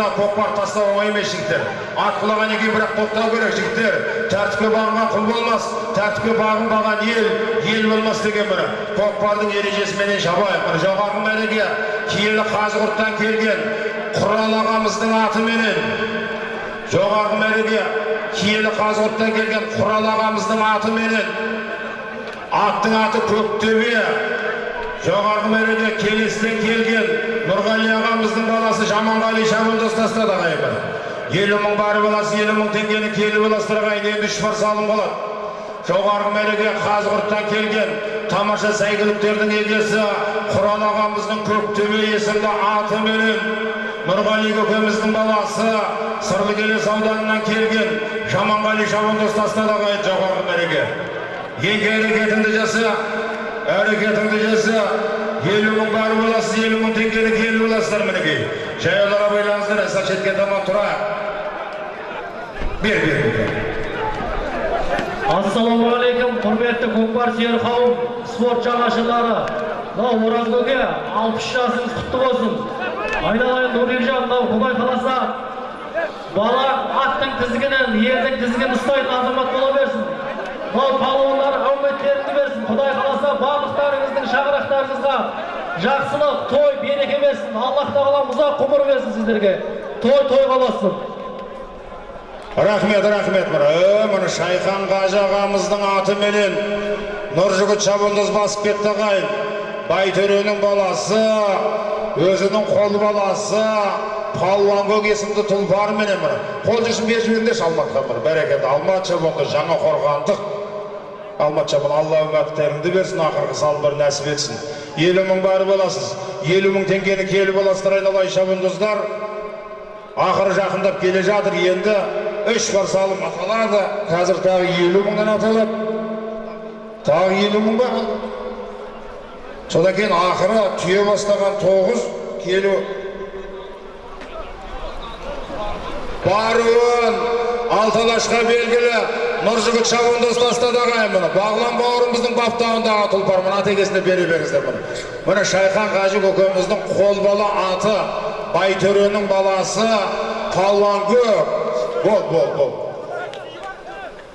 ортада көкпар тастау оңай емес жігіттер. Ат құлағаннан кейін бірақ тоқтау керек жігіттер. Тәртіпке бағынған құл болмас. Тәртіпке бағынбаған ел ел болмас деген міне көкпардың ережесіменен шабайық міне жоғарғы мәреге киелі қазығұрттан келген құрал ағамыздың атыменен жоғарғы мәреге киелі қазығұрттан келген құрал ағамыздың атыменен аттың аты көктөбе жоғарғы мәреде келестен келген нұрғали ағамыздың баласы жаманғали шабандоз тастады ағайын елу мың бары баласы елу мың теңгені келі баласы ағайын енді үш бар салым болады жоғарғы мәреге қазығұрттан келген тамаша сәйгүліктердің егесі құран ағамыздың көктөбе есімді атыменен нұрғали көкеміздің баласы сырлыкелес ауданынан келген жаманғали шабандоз тастады ағайын жоғарғы мәреге еңке әрекетіңді жаса әрекетіңді жаса елу мың бары боласыз елу мың теңгені боласыздар мінекей жаяулар абайлаңыздар әсір шетке таман тұрайық бер бер ассалаумағалейкум құрметті сүйер қауым спорт жанашырлары мынау оразкөке алпыс жасыңыз құтты болсын айналайын нұрбекжан мынау құдай қаласа бала аттың тізгінін ердің тізгінін ұстайтын азамат бола берсін мынау палуандар әуметтеріңді берсін құдай қаласа барлықтарыңыздың шаңырақтарыңызға жақсылық той береке берсін. Аллах тағала ұзақ ғұмыр берсін сіздерге. Той тойға болсын рахмет рахмет мына е мына шайхан қажы ағамыздың атыменен нұржігіт шабандоз басып кетті ағайын. Байтөренің баласы өзінің қол баласы палуан көк есімді тұлпарменен міне қол жүзін беріп жіберіңдерші алматқа міне бәрекелді. Алмат шабандоз жаңа қорғандық. Алмат шабан алла үміттеріңді берсін ақырғы салымдар нәсіп етсін елу мың бары боласыз елу мың теңгені келі боласыздар айналайын шабандоздар ақыры жақындап келе жатыр. Енді үш бар салым аталады. Қазір тағы елу мыңнан аталады. Тағы елу мың ба содан кейін ақыры түйе бастаған тоғыз келу. Баруын алталашқа белгілі нұржігіт шабандоз тастады ағайын мұны бағлан бауырымыздың баптауындағы тұлпар мына атекесіне бере беріңіздер мұны міне шайхан қажы көкеміздің қолбала аты байтөренің баласы палуан көк бол бол бол